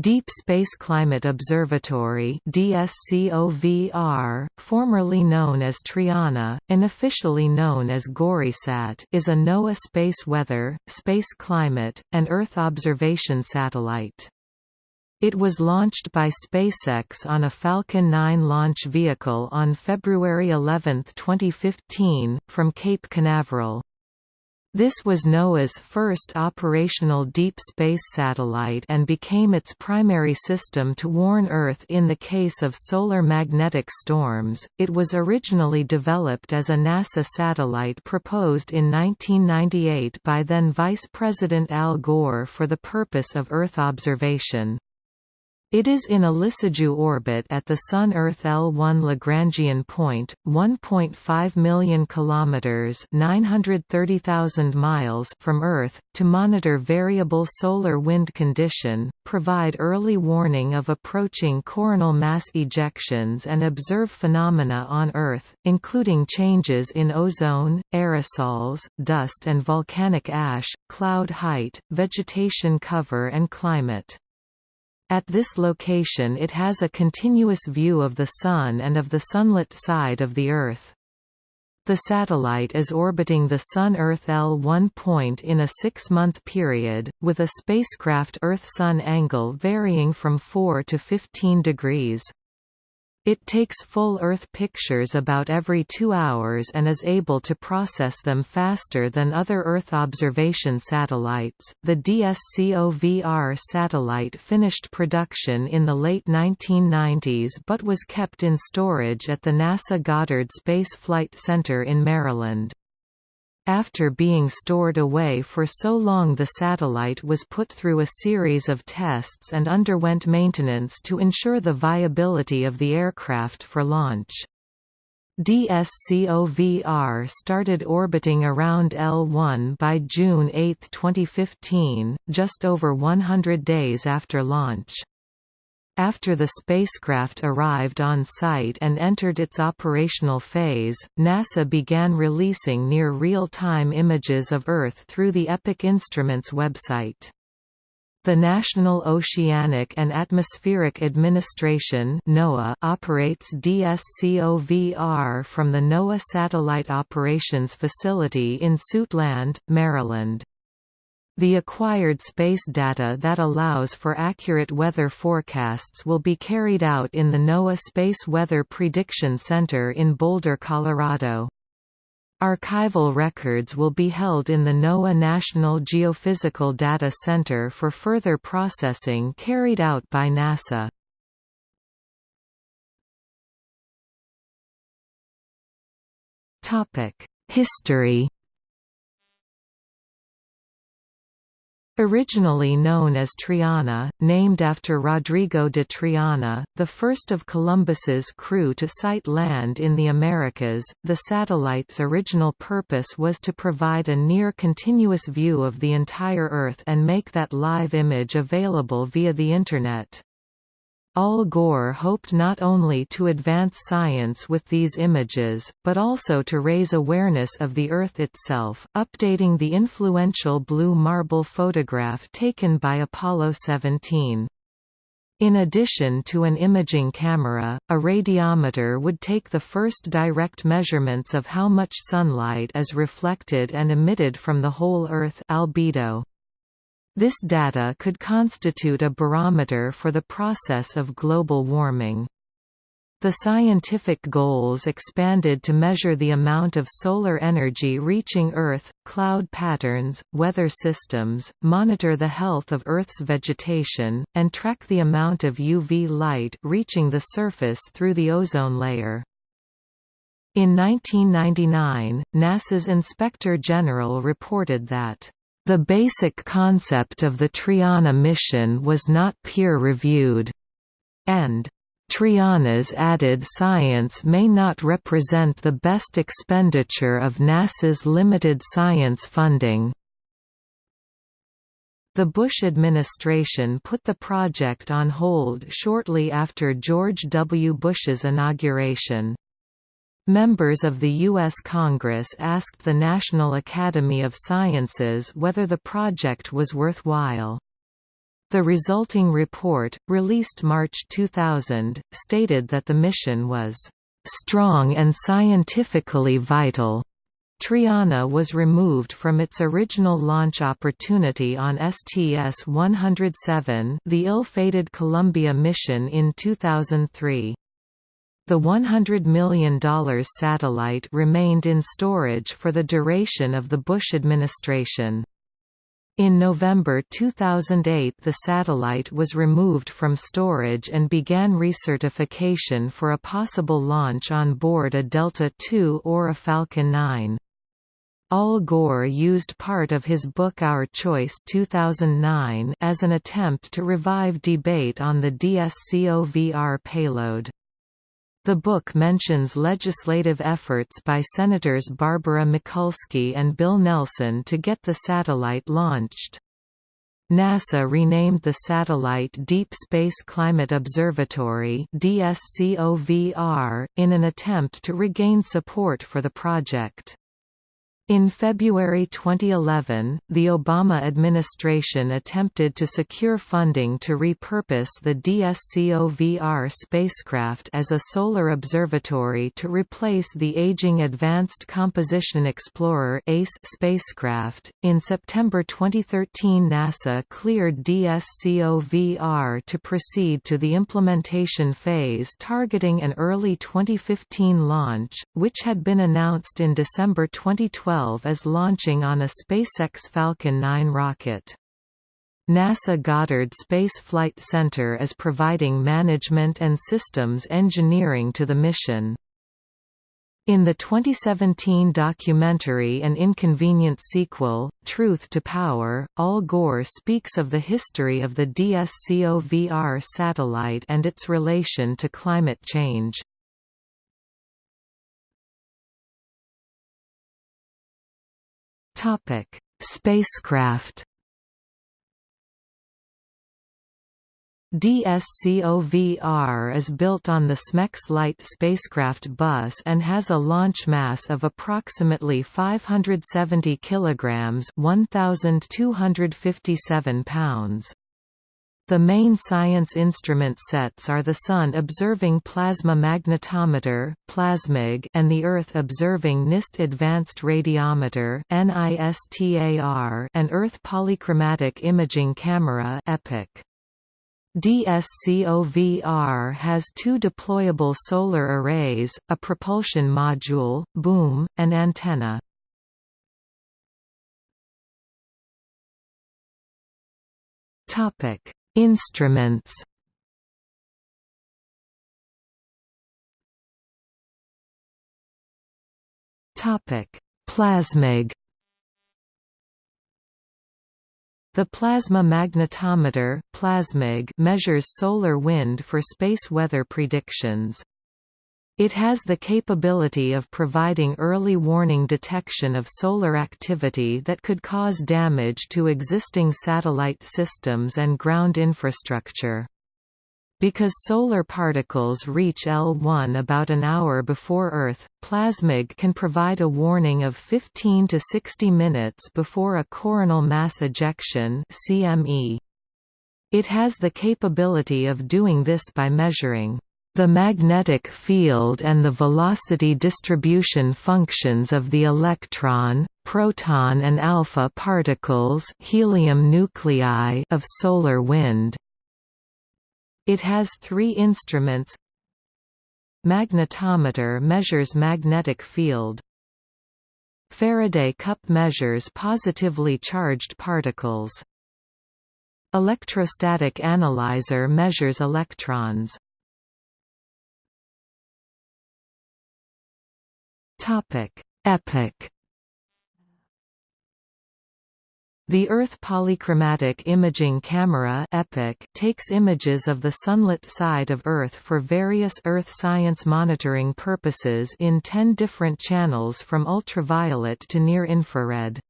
Deep Space Climate Observatory DSCOVR, formerly known as Triana, unofficially known as GoreSat is a NOAA space weather, space climate, and Earth observation satellite. It was launched by SpaceX on a Falcon 9 launch vehicle on February 11, 2015, from Cape Canaveral. This was NOAA's first operational deep space satellite and became its primary system to warn Earth in the case of solar magnetic storms. It was originally developed as a NASA satellite proposed in 1998 by then Vice President Al Gore for the purpose of Earth observation. It is in a Lissajous orbit at the Sun-Earth L1 Lagrangian point, 1.5 million kilometers (930,000 miles) from Earth, to monitor variable solar wind condition, provide early warning of approaching coronal mass ejections and observe phenomena on Earth, including changes in ozone, aerosols, dust and volcanic ash, cloud height, vegetation cover and climate. At this location it has a continuous view of the Sun and of the sunlit side of the Earth. The satellite is orbiting the Sun-Earth L1 point in a six-month period, with a spacecraft Earth-Sun angle varying from 4 to 15 degrees. It takes full Earth pictures about every two hours and is able to process them faster than other Earth observation satellites. The DSCOVR satellite finished production in the late 1990s but was kept in storage at the NASA Goddard Space Flight Center in Maryland. After being stored away for so long the satellite was put through a series of tests and underwent maintenance to ensure the viability of the aircraft for launch. DSCOVR started orbiting around L1 by June 8, 2015, just over 100 days after launch. After the spacecraft arrived on site and entered its operational phase, NASA began releasing near real-time images of Earth through the Epic Instruments website. The National Oceanic and Atmospheric Administration NOAA operates DSCOVR from the NOAA Satellite Operations Facility in Suitland, Maryland. The acquired space data that allows for accurate weather forecasts will be carried out in the NOAA Space Weather Prediction Center in Boulder, Colorado. Archival records will be held in the NOAA National Geophysical Data Center for further processing carried out by NASA. History Originally known as Triana, named after Rodrigo de Triana, the first of Columbus's crew to sight land in the Americas, the satellite's original purpose was to provide a near-continuous view of the entire Earth and make that live image available via the Internet. Al Gore hoped not only to advance science with these images, but also to raise awareness of the Earth itself, updating the influential blue marble photograph taken by Apollo 17. In addition to an imaging camera, a radiometer would take the first direct measurements of how much sunlight is reflected and emitted from the whole Earth albedo. This data could constitute a barometer for the process of global warming. The scientific goals expanded to measure the amount of solar energy reaching Earth, cloud patterns, weather systems, monitor the health of Earth's vegetation, and track the amount of UV light reaching the surface through the ozone layer. In 1999, NASA's Inspector General reported that the basic concept of the Triana mission was not peer-reviewed, and Triana's added science may not represent the best expenditure of NASA's limited science funding. The Bush administration put the project on hold shortly after George W. Bush's inauguration. Members of the U.S. Congress asked the National Academy of Sciences whether the project was worthwhile. The resulting report, released March 2000, stated that the mission was strong and scientifically vital. Triana was removed from its original launch opportunity on STS-107 the ill-fated Columbia mission in 2003. The $100 million satellite remained in storage for the duration of the Bush administration. In November 2008 the satellite was removed from storage and began recertification for a possible launch on board a Delta II or a Falcon 9. Al Gore used part of his book Our Choice 2009 as an attempt to revive debate on the DSCOVR payload. The book mentions legislative efforts by Senators Barbara Mikulski and Bill Nelson to get the satellite launched. NASA renamed the satellite Deep Space Climate Observatory DSCOVR, in an attempt to regain support for the project. In February 2011, the Obama administration attempted to secure funding to repurpose the DSCOVR spacecraft as a solar observatory to replace the aging Advanced Composition Explorer (ACE) spacecraft. In September 2013, NASA cleared DSCOVR to proceed to the implementation phase targeting an early 2015 launch, which had been announced in December 2012 is launching on a SpaceX Falcon 9 rocket. NASA Goddard Space Flight Center is providing management and systems engineering to the mission. In the 2017 documentary An Inconvenient Sequel, Truth to Power, Al Gore speaks of the history of the DSCOVR satellite and its relation to climate change. Topic: Spacecraft. DSCOVR is built on the SMEX-Lite spacecraft bus and has a launch mass of approximately 570 kilograms, 1257 pounds. The main science instrument sets are the Sun Observing Plasma Magnetometer (PLASMAG) and the Earth Observing NIST Advanced Radiometer (NISTAR) and Earth Polychromatic Imaging Camera (EPIC). DSCOVR has two deployable solar arrays, a propulsion module, boom, and antenna. Topic Instruments Topic: Plasmag. The plasma magnetometer measures solar wind for space weather predictions. It has the capability of providing early warning detection of solar activity that could cause damage to existing satellite systems and ground infrastructure. Because solar particles reach L1 about an hour before Earth, Plasmag can provide a warning of 15 to 60 minutes before a coronal mass ejection. It has the capability of doing this by measuring the magnetic field and the velocity distribution functions of the electron, proton and alpha particles helium nuclei of solar wind. It has three instruments. Magnetometer measures magnetic field. Faraday cup measures positively charged particles. Electrostatic analyzer measures electrons Topic: Epic. The Earth Polychromatic Imaging Camera EPIC takes images of the sunlit side of Earth for various Earth science monitoring purposes in 10 different channels from ultraviolet to near-infrared.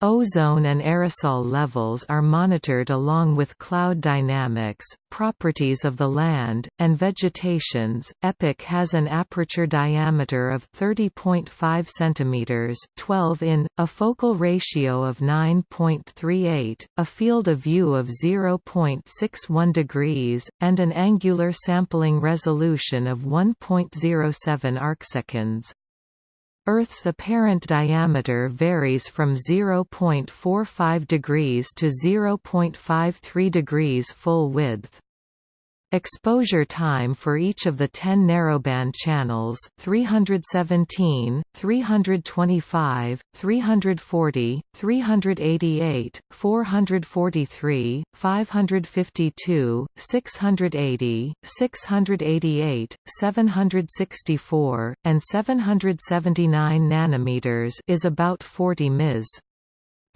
Ozone and aerosol levels are monitored along with cloud dynamics, properties of the land, and vegetations. EPIC has an aperture diameter of 30.5 cm 12 in, a focal ratio of 9.38, a field of view of 0.61 degrees, and an angular sampling resolution of 1.07 arcseconds. Earth's apparent diameter varies from 0.45 degrees to 0.53 degrees full width. Exposure time for each of the 10 narrowband channels 317, 325, 340, 388, 443, 552, 680, 688, 764, and 779 nanometers is about 40 ms.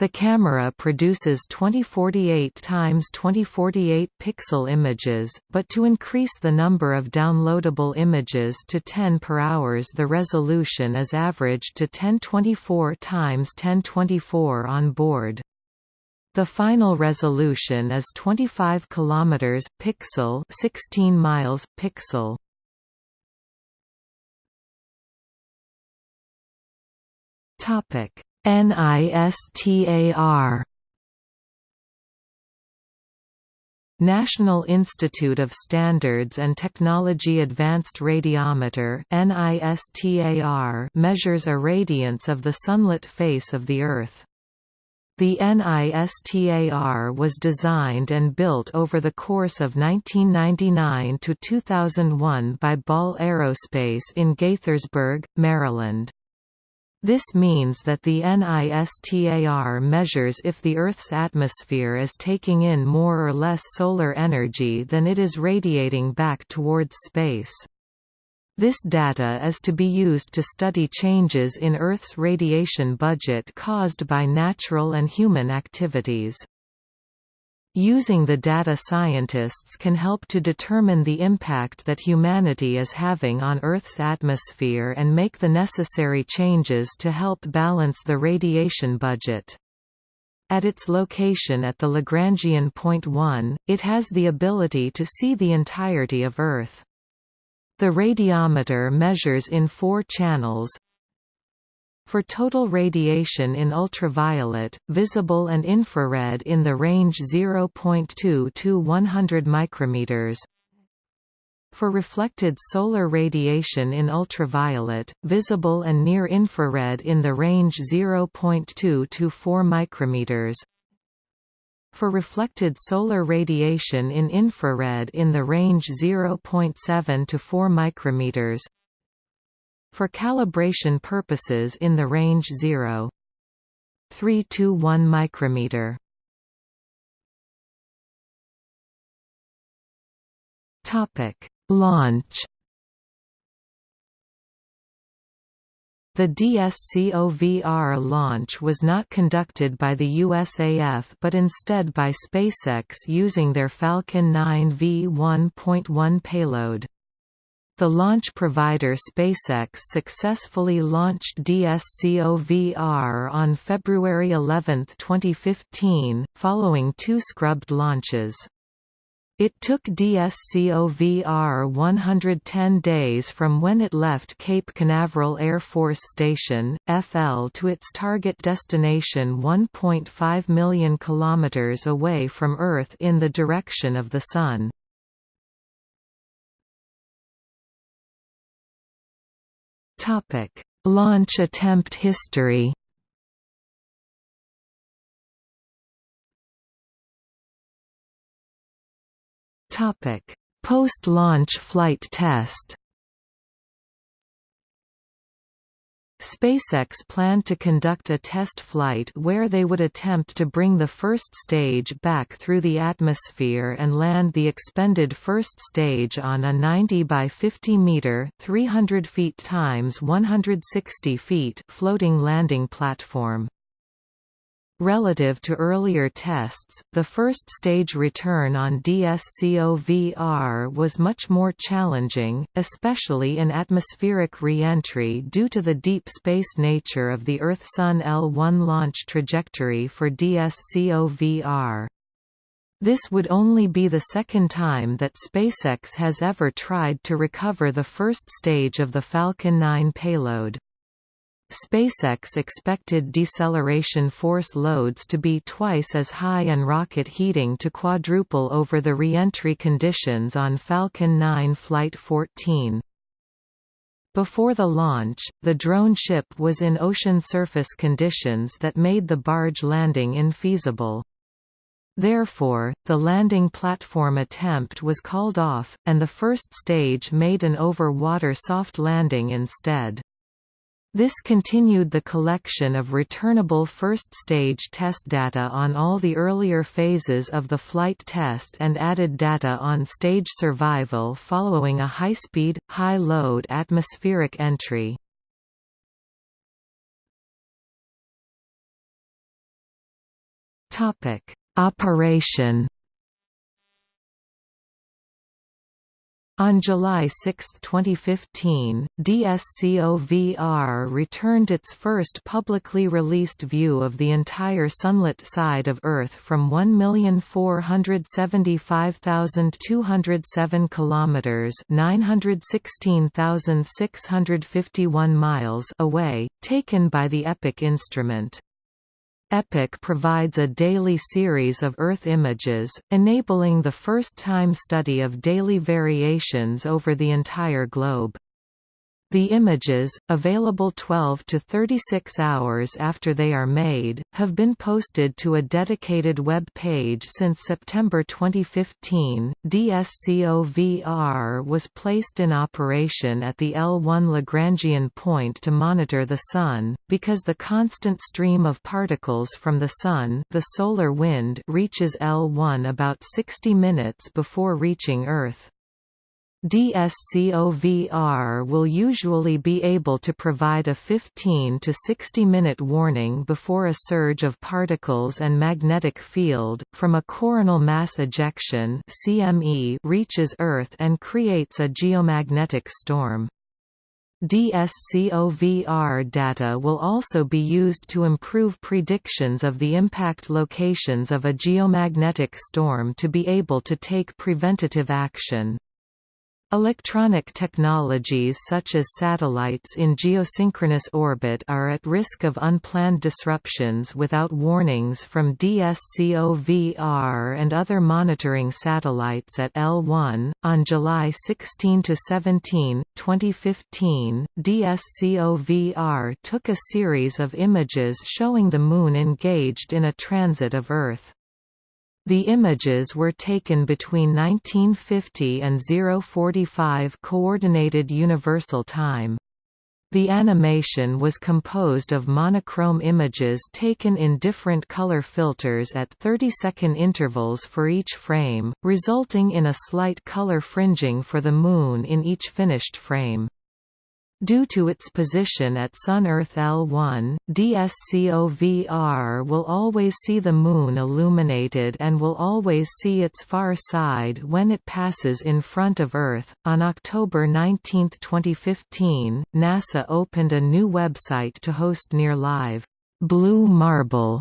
The camera produces 2048 x 2048 pixel images, but to increase the number of downloadable images to 10 per hours the resolution is averaged to 1024 x 1024 on board. The final resolution is 25 km pixel 16 miles pixel. Topic NISTAR National Institute of Standards and Technology Advanced Radiometer NISTAR measures irradiance of the sunlit face of the Earth. The NISTAR was designed and built over the course of 1999 to 2001 by Ball Aerospace in Gaithersburg, Maryland. This means that the NISTAR measures if the Earth's atmosphere is taking in more or less solar energy than it is radiating back towards space. This data is to be used to study changes in Earth's radiation budget caused by natural and human activities. Using the data scientists can help to determine the impact that humanity is having on Earth's atmosphere and make the necessary changes to help balance the radiation budget. At its location at the Lagrangian point 1, it has the ability to see the entirety of Earth. The radiometer measures in four channels, for total radiation in ultraviolet, visible and infrared in the range 0.2 to 100 micrometers. For reflected solar radiation in ultraviolet, visible and near infrared in the range 0.2 to 4 micrometers. For reflected solar radiation in infrared in the range 0.7 to 4 micrometers for calibration purposes in the range 0. 3 to 1 micrometer. Topic: Launch. The DSCOVR launch was not conducted by the USAF but instead by SpaceX using their Falcon 9 V1.1 payload. The launch provider SpaceX successfully launched DSCOVR on February 11, 2015, following two scrubbed launches. It took DSCOVR 110 days from when it left Cape Canaveral Air Force Station, FL to its target destination 1.5 million kilometers away from Earth in the direction of the Sun. Topic: Launch attempt history. Topic: Post-launch flight test. SpaceX planned to conduct a test flight where they would attempt to bring the first stage back through the atmosphere and land the expended first stage on a 90 by 50 meter (300 feet times 160 feet) floating landing platform. Relative to earlier tests, the first stage return on DSCOVR was much more challenging, especially in atmospheric re-entry due to the deep space nature of the Earth-Sun L1 launch trajectory for DSCOVR. This would only be the second time that SpaceX has ever tried to recover the first stage of the Falcon 9 payload. SpaceX expected deceleration force loads to be twice as high and rocket heating to quadruple over the re-entry conditions on Falcon 9 Flight 14. Before the launch, the drone ship was in ocean surface conditions that made the barge landing infeasible. Therefore, the landing platform attempt was called off, and the first stage made an over-water soft landing instead. This continued the collection of returnable first-stage test data on all the earlier phases of the flight test and added data on stage survival following a high-speed, high-load atmospheric entry. Operation On July 6, 2015, DSCOVR returned its first publicly released view of the entire sunlit side of Earth from 1,475,207 kilometers (916,651 miles) away, taken by the EPIC instrument. EPIC provides a daily series of Earth images, enabling the first-time study of daily variations over the entire globe. The images, available 12 to 36 hours after they are made, have been posted to a dedicated web page since September 2015. DSCOVR was placed in operation at the L1 Lagrangian point to monitor the Sun, because the constant stream of particles from the Sun the solar wind reaches L1 about 60 minutes before reaching Earth. DSCOVR will usually be able to provide a 15 to 60 minute warning before a surge of particles and magnetic field, from a coronal mass ejection CME reaches Earth and creates a geomagnetic storm. DSCOVR data will also be used to improve predictions of the impact locations of a geomagnetic storm to be able to take preventative action. Electronic technologies such as satellites in geosynchronous orbit are at risk of unplanned disruptions without warnings from DSCOVR and other monitoring satellites at L1. On July 16 to 17, 2015, DSCOVR took a series of images showing the Moon engaged in a transit of Earth. The images were taken between 1950 and 045 Coordinated Universal Time. The animation was composed of monochrome images taken in different color filters at 30-second intervals for each frame, resulting in a slight color fringing for the Moon in each finished frame. Due to its position at Sun-Earth L1, DSCOVR will always see the Moon illuminated and will always see its far side when it passes in front of Earth. On October 19, 2015, NASA opened a new website to host near live Blue Marble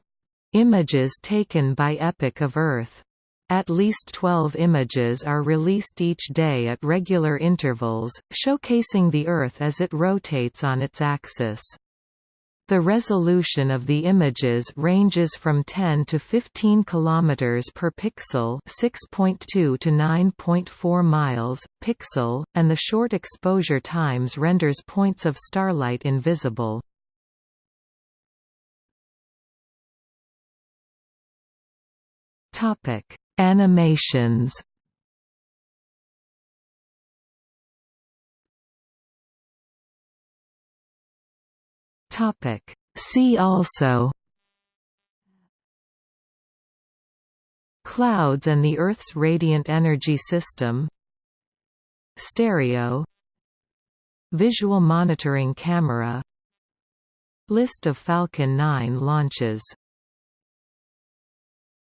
images taken by Epic of Earth. At least 12 images are released each day at regular intervals, showcasing the Earth as it rotates on its axis. The resolution of the images ranges from 10 to 15 km per pixel 6.2 to 9.4 miles, pixel, and the short exposure times renders points of starlight invisible. Topic Animations. Topic. See also. Clouds and the Earth's radiant energy system. Stereo. Visual monitoring camera. List of Falcon 9 launches